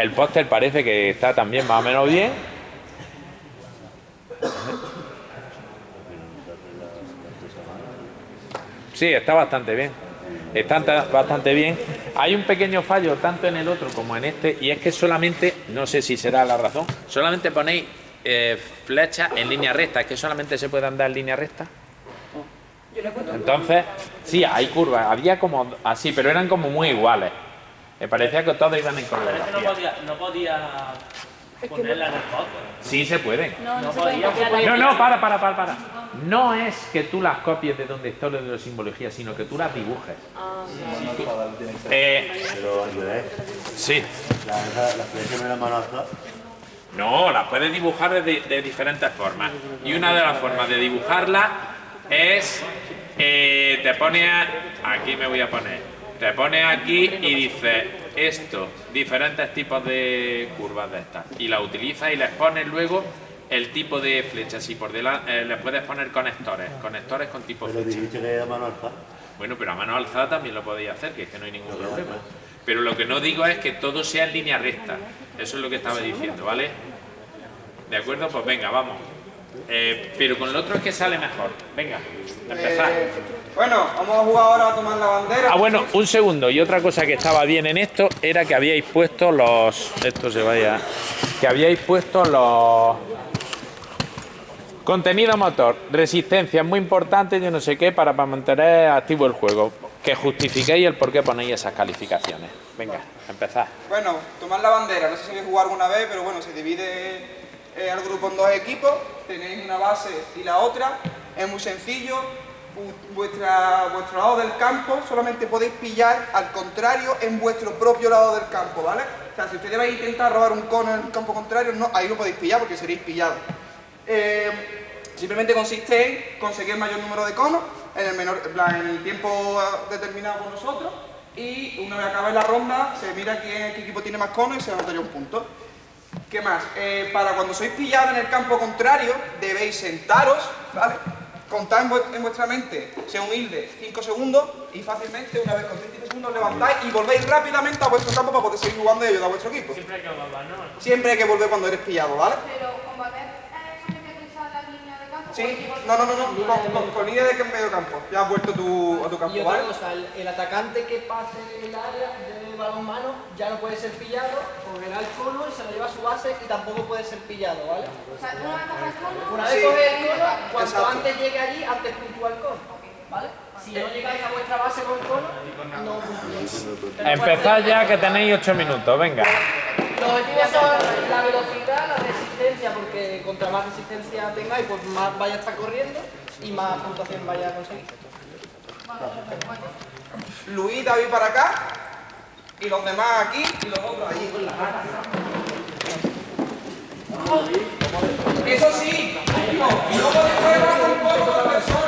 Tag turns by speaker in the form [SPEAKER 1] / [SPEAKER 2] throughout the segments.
[SPEAKER 1] El póster parece que está también más o menos bien. Sí, está bastante bien. Está bastante bien. Hay un pequeño fallo tanto en el otro como en este y es que solamente, no sé si será la razón, solamente ponéis eh, flechas en línea recta. Es que solamente se puede andar en línea recta. Entonces, sí, hay curvas. Había como así, pero eran como muy iguales. Me parecía que todos iban en coreografía.
[SPEAKER 2] no podía, no podía ponerla en el
[SPEAKER 1] Sí se puede.
[SPEAKER 3] No, no,
[SPEAKER 1] no, no, para, para, para, para. No es que tú las copies de donde está de la simbología, sino que tú las dibujes. Ah, sí. Eh, sí. ¿La, mano No, las puedes dibujar de, de, diferentes formas. Y una de las formas de dibujarla es... Eh, te pone... Aquí me voy a poner te pones aquí y dices esto, diferentes tipos de curvas de estas, y la utilizas y les pones luego el tipo de flechas y por delante eh, les puedes poner conectores, conectores con tipo
[SPEAKER 4] pero
[SPEAKER 1] flecha.
[SPEAKER 4] que a mano alzada.
[SPEAKER 1] Bueno, pero a mano alzada también lo podéis hacer, que es que no hay ningún problema. Pero lo que no digo es que todo sea en línea recta. Eso es lo que estaba diciendo, ¿vale? ¿De acuerdo? Pues venga, vamos. Eh, pero con lo otro es que sale mejor. Venga, empezar. Eh,
[SPEAKER 5] bueno, vamos a jugar ahora a tomar la bandera.
[SPEAKER 1] Ah, bueno, un segundo. Y otra cosa que estaba bien en esto era que habíais puesto los... Esto se vaya... Que habíais puesto los... Contenido motor, resistencia, muy importante, yo no sé qué, para, para mantener activo el juego. Que justifiquéis el por qué ponéis esas calificaciones. Venga, empezad.
[SPEAKER 5] Bueno, tomar la bandera, no sé si habéis jugado alguna vez, pero bueno, se divide el eh, grupo en dos equipos, tenéis una base y la otra, es muy sencillo, vuestra, vuestro lado del campo solamente podéis pillar al contrario en vuestro propio lado del campo, ¿vale? O sea, si ustedes vais a intentar robar un cono en el campo contrario, no, ahí no podéis pillar porque seréis pillados. Eh, simplemente consiste en conseguir mayor número de conos en el, menor, en el tiempo determinado por nosotros y una vez acabada la ronda se mira quién, qué equipo tiene más conos y se anotaría un punto. ¿Qué más? Eh, para cuando sois pillados en el campo contrario, debéis sentaros, ¿vale? Contad en, vuestra mente, sea humilde, 5 segundos y fácilmente, una vez con 5 segundos, levantáis y volvéis rápidamente a vuestro campo para poder seguir jugando y ayudar a vuestro equipo.
[SPEAKER 2] Siempre hay que volver, ¿no?
[SPEAKER 5] Siempre hay que volver cuando eres pillado, ¿vale?
[SPEAKER 3] Pero
[SPEAKER 5] Sí, no, no, no, no. Con, línea de que en medio campo. Ya has vuelto tu, a tu campo,
[SPEAKER 6] y otra cosa, el, atacante que pase el área de balonmano ya no puede ser pillado porque le da el cono y se lo lleva a su base y tampoco puede ser pillado, ¿vale?
[SPEAKER 3] O sea, una vez coge el cono...
[SPEAKER 6] Una vez coge el cono, cuanto antes llegue allí, antes puntúa el cono. ¿Vale? Si no llegáis a vuestra base con el cono, no.
[SPEAKER 1] Empezad ya que tenéis 8 minutos, venga.
[SPEAKER 6] Los objetivos son la velocidad, la resistencia, porque contra más resistencia tengáis, pues más vaya a estar corriendo y más puntuación vaya a conseguir.
[SPEAKER 5] Luis, David para acá, y los demás aquí, y los otros allí. Eso sí, no podéis jugar con cuatro personas. Si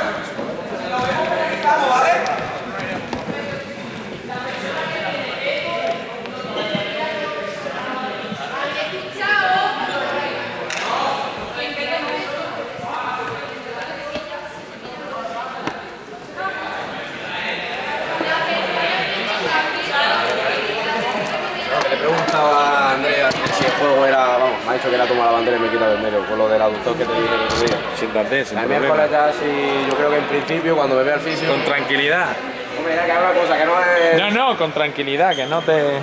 [SPEAKER 4] si el juego era, vamos, me ha dicho que era tomar la bandera y me quita del medio, con lo del aductor que te dije el otro día.
[SPEAKER 1] Siéntate, sin
[SPEAKER 4] La miércoles ya sí, yo creo que en principio cuando me vea el físico...
[SPEAKER 1] Con tranquilidad.
[SPEAKER 4] Hombre, ya que una cosa, que no es...
[SPEAKER 1] No, no, con tranquilidad, que no te...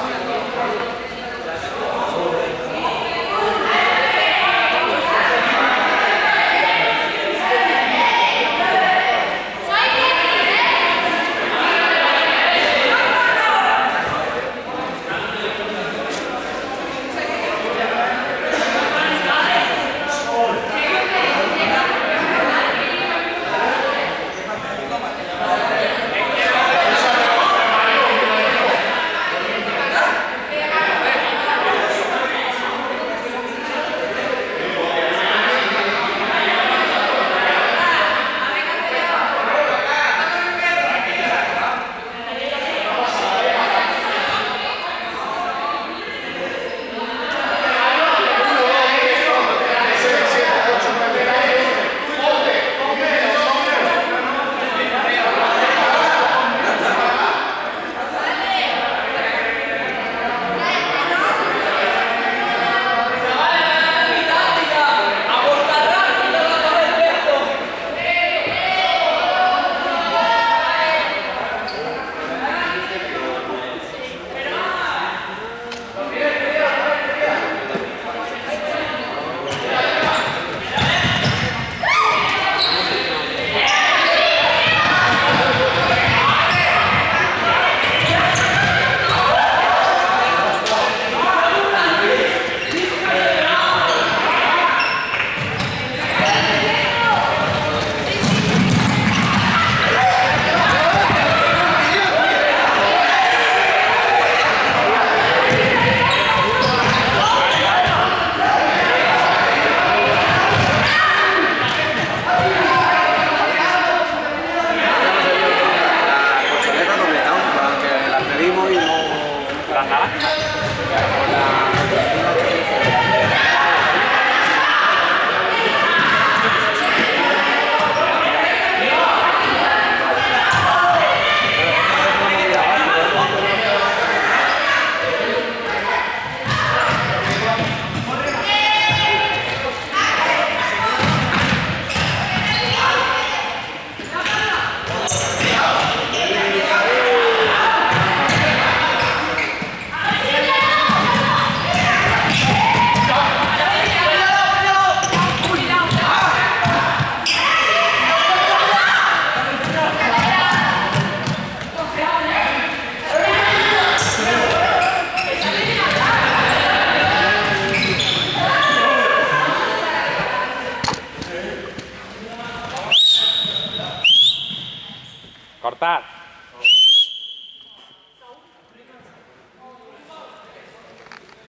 [SPEAKER 4] Amen.